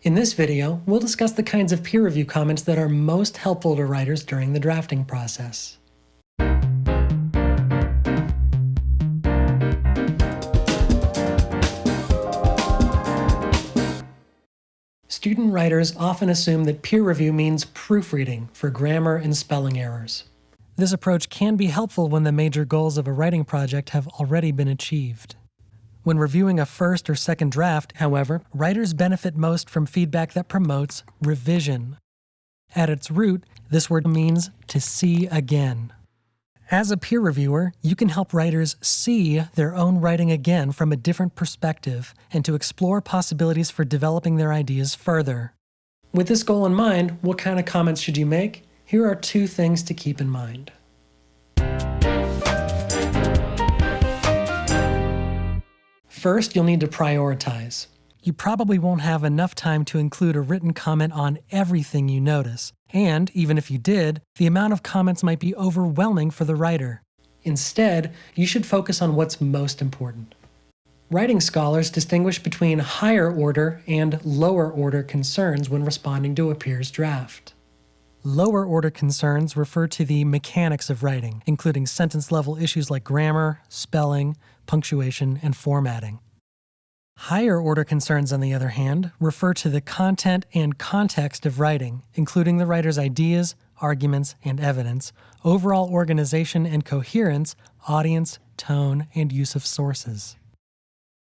In this video, we'll discuss the kinds of peer review comments that are most helpful to writers during the drafting process. Student writers often assume that peer review means proofreading for grammar and spelling errors. This approach can be helpful when the major goals of a writing project have already been achieved. When reviewing a first or second draft, however, writers benefit most from feedback that promotes revision. At its root, this word means to see again. As a peer reviewer, you can help writers see their own writing again from a different perspective and to explore possibilities for developing their ideas further. With this goal in mind, what kind of comments should you make? Here are two things to keep in mind. First, you'll need to prioritize. You probably won't have enough time to include a written comment on everything you notice, and even if you did, the amount of comments might be overwhelming for the writer. Instead, you should focus on what's most important. Writing scholars distinguish between higher order and lower order concerns when responding to a peer's draft. Lower order concerns refer to the mechanics of writing, including sentence level issues like grammar, spelling, punctuation, and formatting. Higher order concerns, on the other hand, refer to the content and context of writing, including the writer's ideas, arguments, and evidence, overall organization and coherence, audience, tone, and use of sources.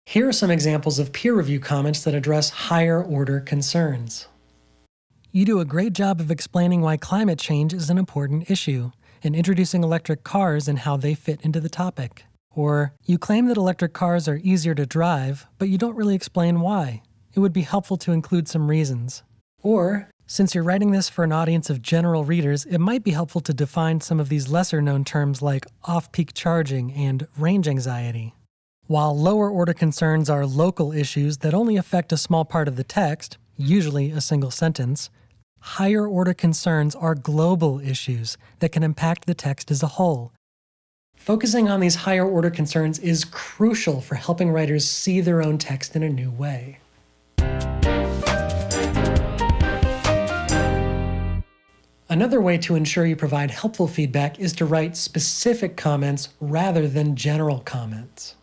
Here are some examples of peer review comments that address higher order concerns. You do a great job of explaining why climate change is an important issue and introducing electric cars and how they fit into the topic. Or, you claim that electric cars are easier to drive, but you don't really explain why. It would be helpful to include some reasons. Or, since you're writing this for an audience of general readers, it might be helpful to define some of these lesser known terms like off peak charging and range anxiety. While lower order concerns are local issues that only affect a small part of the text, usually a single sentence, higher order concerns are global issues that can impact the text as a whole Focusing on these higher order concerns is crucial for helping writers see their own text in a new way. Another way to ensure you provide helpful feedback is to write specific comments rather than general comments.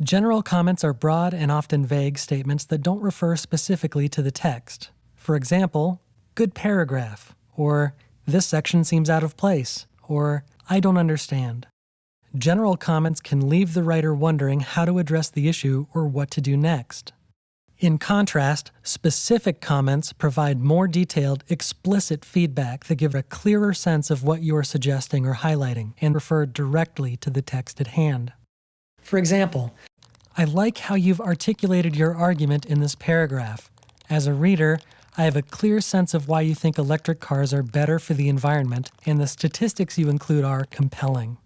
General comments are broad and often vague statements that don't refer specifically to the text. For example, good paragraph, or this section seems out of place, or I don't understand. General comments can leave the writer wondering how to address the issue or what to do next. In contrast, specific comments provide more detailed, explicit feedback that give a clearer sense of what you are suggesting or highlighting and refer directly to the text at hand. For example, I like how you've articulated your argument in this paragraph. As a reader, I have a clear sense of why you think electric cars are better for the environment, and the statistics you include are compelling.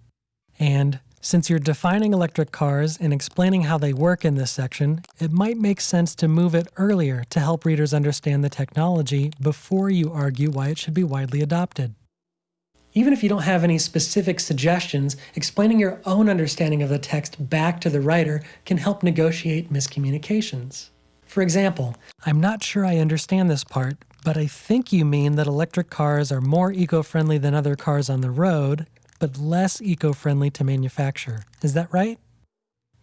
And since you're defining electric cars and explaining how they work in this section, it might make sense to move it earlier to help readers understand the technology before you argue why it should be widely adopted. Even if you don't have any specific suggestions, explaining your own understanding of the text back to the writer can help negotiate miscommunications. For example, I'm not sure I understand this part, but I think you mean that electric cars are more eco-friendly than other cars on the road, but less eco-friendly to manufacture. Is that right?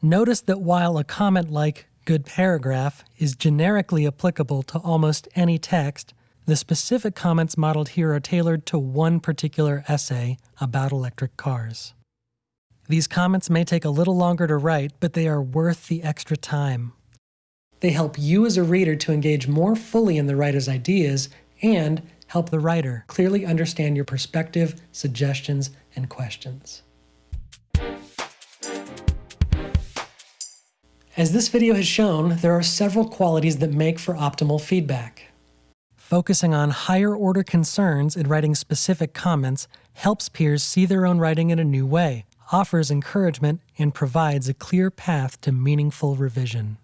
Notice that while a comment like good paragraph is generically applicable to almost any text, the specific comments modeled here are tailored to one particular essay about electric cars. These comments may take a little longer to write, but they are worth the extra time. They help you as a reader to engage more fully in the writer's ideas and help the writer clearly understand your perspective, suggestions, and questions. As this video has shown, there are several qualities that make for optimal feedback. Focusing on higher order concerns and writing specific comments helps peers see their own writing in a new way, offers encouragement, and provides a clear path to meaningful revision.